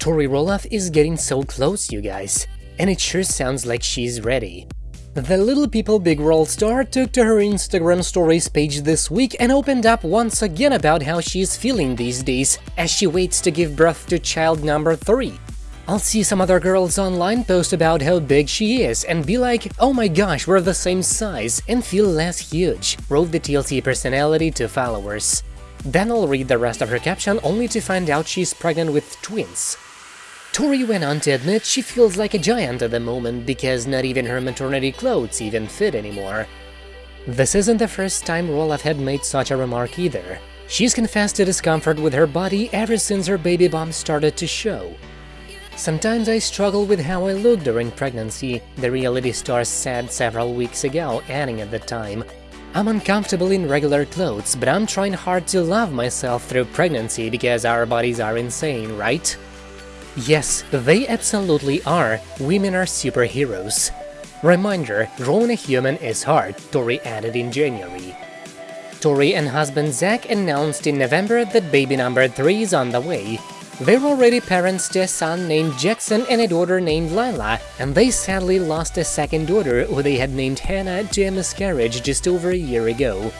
Tori Roloff is getting so close, you guys, and it sure sounds like she's ready. The Little People Big World star took to her Instagram stories page this week and opened up once again about how she's feeling these days as she waits to give birth to child number 3. I'll see some other girls online post about how big she is and be like, oh my gosh, we're the same size, and feel less huge, wrote the TLC personality to followers. Then I'll read the rest of her caption only to find out she's pregnant with twins. Tori went on to admit she feels like a giant at the moment because not even her maternity clothes even fit anymore. This isn't the first time Roloff had made such a remark either. She's confessed to discomfort with her body ever since her baby bump started to show. Sometimes I struggle with how I look during pregnancy, the reality star said several weeks ago, adding at the time, I'm uncomfortable in regular clothes, but I'm trying hard to love myself through pregnancy because our bodies are insane, right? Yes, they absolutely are, women are superheroes. Reminder, growing a human is hard, Tori added in January. Tori and husband Zach announced in November that baby number 3 is on the way, they're already parents to a son named Jackson and a daughter named Lilah, and they sadly lost a second daughter who they had named Hannah to a miscarriage just over a year ago.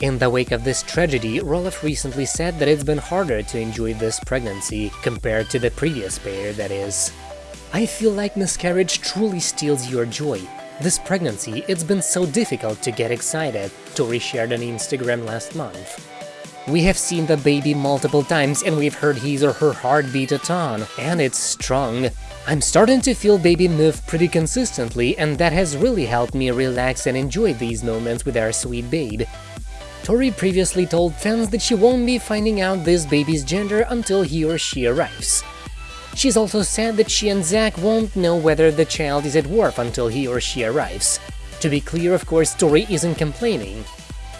In the wake of this tragedy, Roloff recently said that it's been harder to enjoy this pregnancy compared to the previous pair, that is. I feel like miscarriage truly steals your joy. This pregnancy, it's been so difficult to get excited, Tori shared on Instagram last month. We have seen the baby multiple times and we've heard his or her heartbeat a ton, and it's strong. I'm starting to feel baby move pretty consistently and that has really helped me relax and enjoy these moments with our sweet babe. Tori previously told fans that she won't be finding out this baby's gender until he or she arrives. She's also said that she and Zach won't know whether the child is a dwarf until he or she arrives. To be clear, of course, Tori isn't complaining.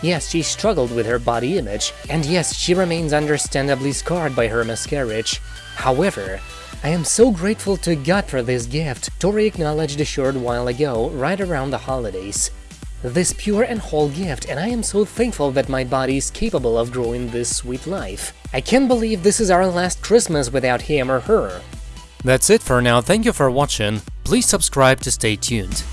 Yes, she struggled with her body image, and yes, she remains understandably scarred by her miscarriage. However, I am so grateful to God for this gift, Tori acknowledged a short while ago, right around the holidays. This pure and whole gift, and I am so thankful that my body is capable of growing this sweet life. I can't believe this is our last Christmas without him or her. That's it for now, thank you for watching, please subscribe to stay tuned.